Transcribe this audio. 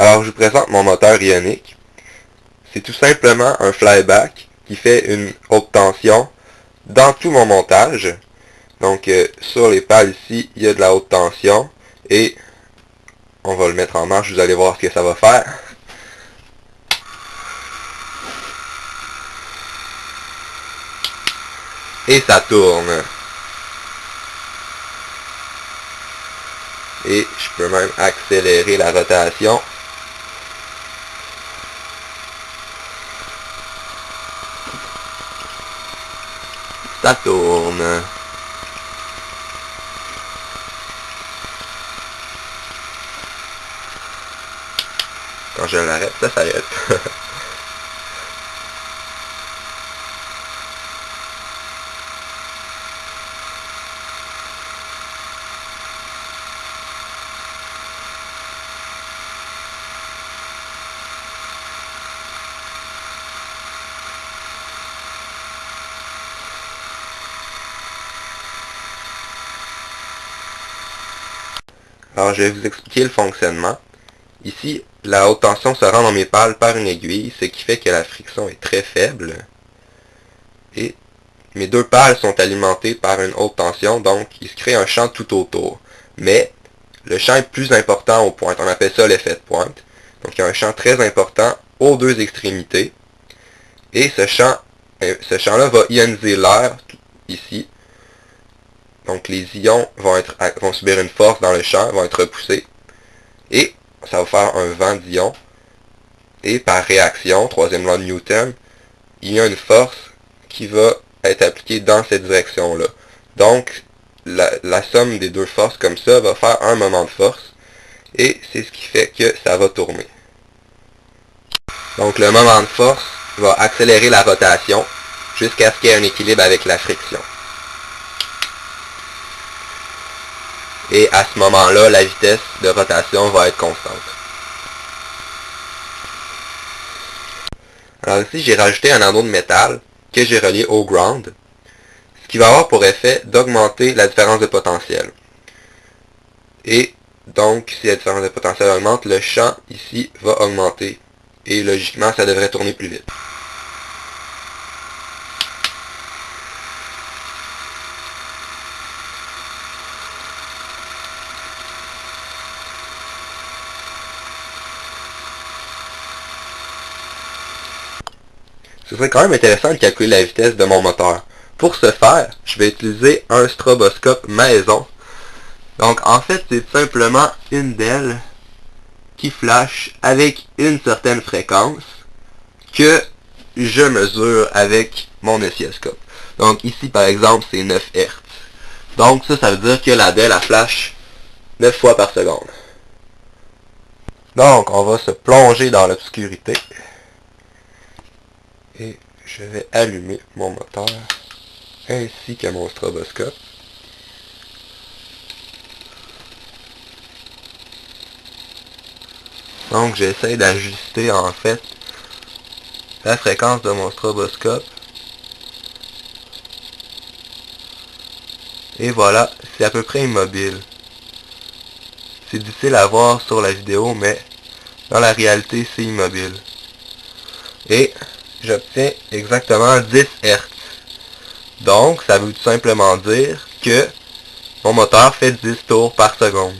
Alors, je vous présente mon moteur ionique. C'est tout simplement un flyback qui fait une haute tension dans tout mon montage. Donc, euh, sur les pales ici, il y a de la haute tension. Et on va le mettre en marche, vous allez voir ce que ça va faire. Et ça tourne. Et je peux même accélérer la rotation. Ça tourne. Quand je l'arrête, ça s'arrête. Alors, je vais vous expliquer le fonctionnement. Ici, la haute tension se rend dans mes pales par une aiguille, ce qui fait que la friction est très faible. Et mes deux pales sont alimentées par une haute tension, donc il se crée un champ tout autour. Mais le champ est plus important aux pointes, on appelle ça l'effet de pointe. Donc il y a un champ très important aux deux extrémités. Et ce champ, euh, ce champ-là va ioniser l'air, ici, donc les ions vont, subir une force dans le champ, vont être repoussés. Et ça va faire un vent d'ions. Et par réaction, troisième loi de Newton, il y a une force qui va être appliquée dans cette direction-là. Donc, la, somme des deux forces comme ça va faire un moment de force. Et c'est ce qui fait que ça va tourner. Donc le moment de force va accélérer la rotation jusqu'à ce qu'il y ait un équilibre avec la friction. Et à ce moment-là, la vitesse de rotation va être constante. Alors ici, j'ai rajouté un anneau de métal que j'ai relié au ground, ce qui va avoir pour effet d'augmenter la différence de potentiel. Et donc, si la différence de potentiel augmente, le champ ici va augmenter. Et logiquement, ça devrait tourner plus vite. Ce serait quand même intéressant de calculer la vitesse de mon moteur. Pour ce faire, je vais utiliser un stroboscope maison. Donc en fait, c'est simplement une d'elles qui flash avec une certaine fréquence que je mesure avec mon oscilloscope. Donc ici par exemple c'est 9 Hz. Donc ça, ça veut dire que la DEL a flash 9 fois par seconde. Donc on va se plonger dans l'obscurité et je vais allumer mon moteur ainsi que mon stroboscope. Donc j'essaie d'ajuster en fait la fréquence de mon stroboscope. Et voilà, c'est à peu près immobile. C'est difficile à voir sur la vidéo, mais dans la réalité, c'est immobile. Et j'obtiens exactement 10 Hz. Donc, ça veut tout simplement dire que mon moteur fait 10 tours par seconde.